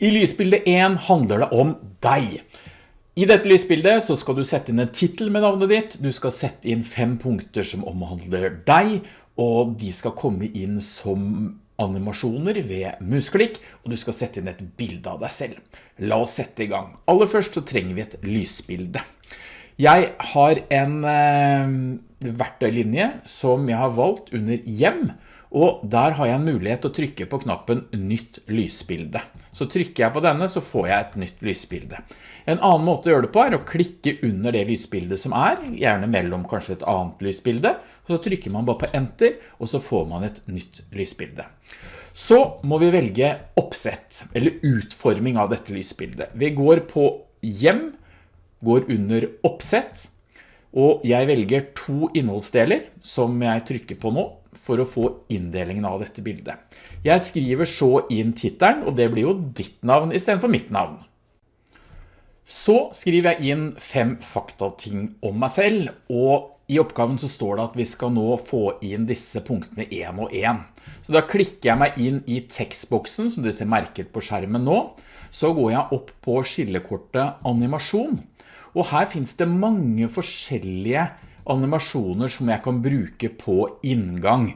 I lysbilde 1 handler det om deg. I dette lysbildet så skal du sette inn en titel med navnet ditt, du skal sette inn fem punkter som omhandler deg, og de skal komme inn som animasjoner ved musklikk, og du skal sette inn et bilde av deg selv. La oss sette i gang. Aller først så trenger vi et lysbilde. Jeg har en eh, verktøylinje som jeg har valgt under hjem, og der har jeg en mulighet til å trykke på knappen nytt lysbilde. Så trykker jeg på denne så får jeg et nytt lysbilde. En annen måte å gjøre det på er å klikke under det lysbildet som er, gjerne mellom kanskje et annet lysbilde. Så trykker man bare på enter, og så får man et nytt lysbilde. Så må vi velge oppsett, eller utforming av dette lysbildet. Vi går på hjem, går under oppsett, og jeg velger to innholdsdeler som jeg trykker på nå for å få inndelingen av dette bildet. Jeg skriver så inn titelen, og det blir jo ditt navn i stedet for mitt navn. Så skriver jeg inn fem faktating om meg selv, og i oppgaven så står det at vi skal nå få inn disse punktene en og en. Så da klikker jeg meg inn i tekstboksen som du ser merket på skjermen nå. Så går jeg opp på skillekortet animasjon. Og her finnes det mange forskjellige animasjoner som jeg kan bruke på inngang.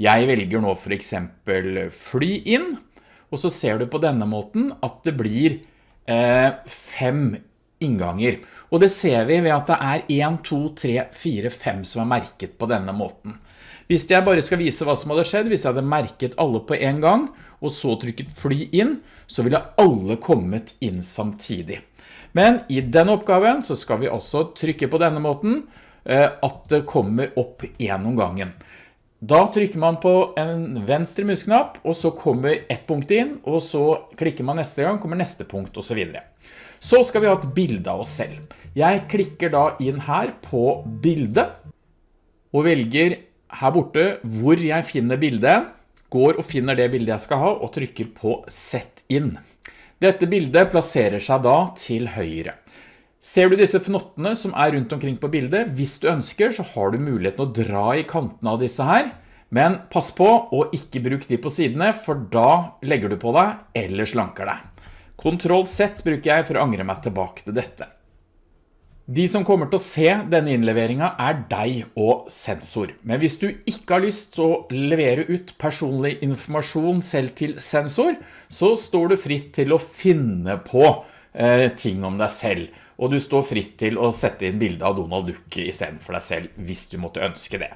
Jeg velger nå for eksempel fly inn, og så ser du på denne måten at det blir eh, fem innganger. Og det ser vi ved at det er 1, 2, 3, 4, 5 som er merket på denne måten. Hvis jeg bare skal vise hva som hadde skjedd, hvis jeg hadde merket alle på en gang, og så trykket fly inn, så ville alle kommet inn samtidig. Men i denne oppgaven så skal vi også trykke på denne måten, eh, at det kommer opp gjennom gangen. Da trykker man på en venstre musknapp, og så kommer ett punkt inn, og så klikker man neste gang, kommer neste punkt, og så videre. Så skal vi ha et bilde av oss selv. Jeg klikker da inn her på bildet, og velger her borte hvor jeg finner bildet, går og finner det bildet jeg skal ha, og trykker på Sett inn. Dette bildet plasserer seg da til høyre. Ser du disse fnottene som er rundt omkring på bildet? Hvis du ønsker så har du muligheten å dra i kantene av disse her, men pass på å ikke bruke de på sidene, for da legger du på deg eller slanker deg. Ctrl Z bruker jeg for å angre meg tilbake til dette. De som kommer til å se denne innleveringen er deg og sensor. Men hvis du ikke har lyst til å levere ut personlig informasjon selv til sensor, så står du fritt til å finne på eh, ting om deg selv. Og du står fritt til å sette inn bilde av Donald Duck i stedet for deg selv, hvis du måtte ønske det.